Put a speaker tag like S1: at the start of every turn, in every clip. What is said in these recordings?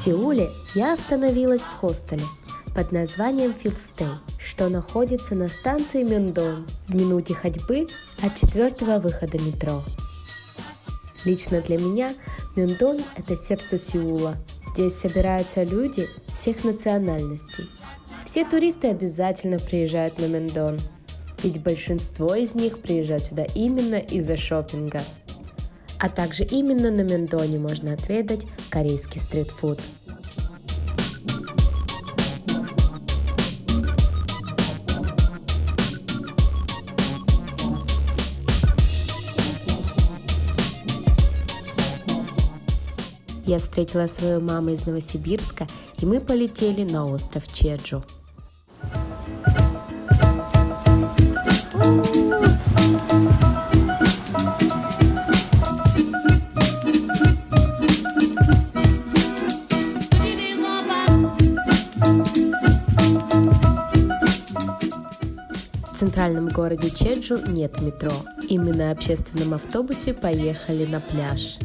S1: Сеуле я остановилась в хостеле под названием Филстей, что находится на станции Мендон в минуте ходьбы от четвертого выхода метро. Лично для меня Мендон – это сердце Сеула. Здесь собираются люди всех национальностей. Все туристы обязательно приезжают на Мендон, ведь большинство из них приезжают сюда именно из-за шопинга – а также именно на Мендоне можно отведать корейский стритфуд. Я встретила свою маму из Новосибирска, и мы полетели на остров Чеджу. Центральном городе Чеджу нет метро. И мы на общественном автобусе поехали на пляж.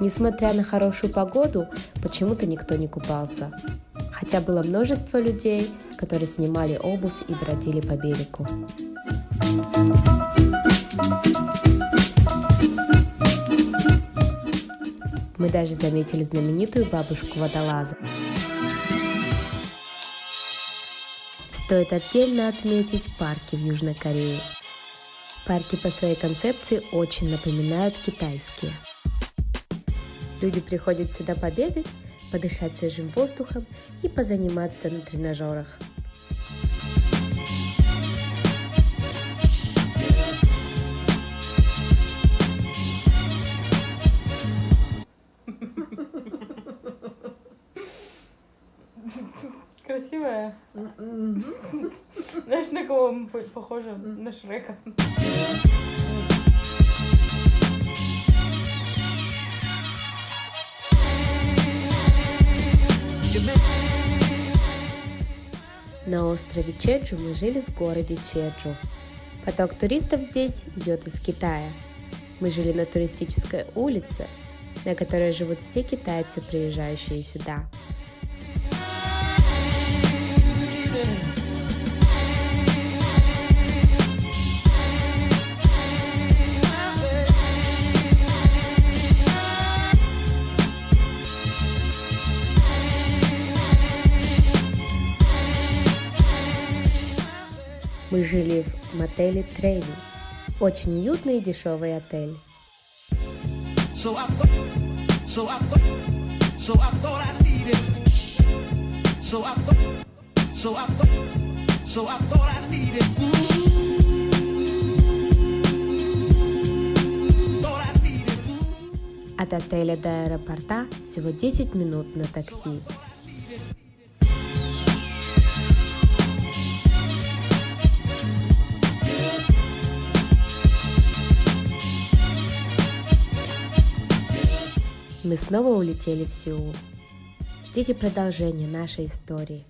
S1: Несмотря на хорошую погоду, почему-то никто не купался. Хотя было множество людей, которые снимали обувь и бродили по берегу. Мы даже заметили знаменитую бабушку водолаза. Стоит отдельно отметить парки в Южной Корее. Парки по своей концепции очень напоминают китайские – Люди приходят сюда побегать, подышать свежим воздухом и позаниматься на тренажерах.
S2: Красивая. Знаешь, на кого мы похожи? На Шрека.
S1: На острове Чеджу мы жили в городе Чеджу. Поток туристов здесь идет из Китая. Мы жили на туристической улице, на которой живут все китайцы, приезжающие сюда. Мы жили в мотеле Трейни. Очень уютный и дешевый отель. От отеля до аэропорта всего 10 минут на такси. Мы снова улетели в Сеул. Ждите продолжения нашей истории.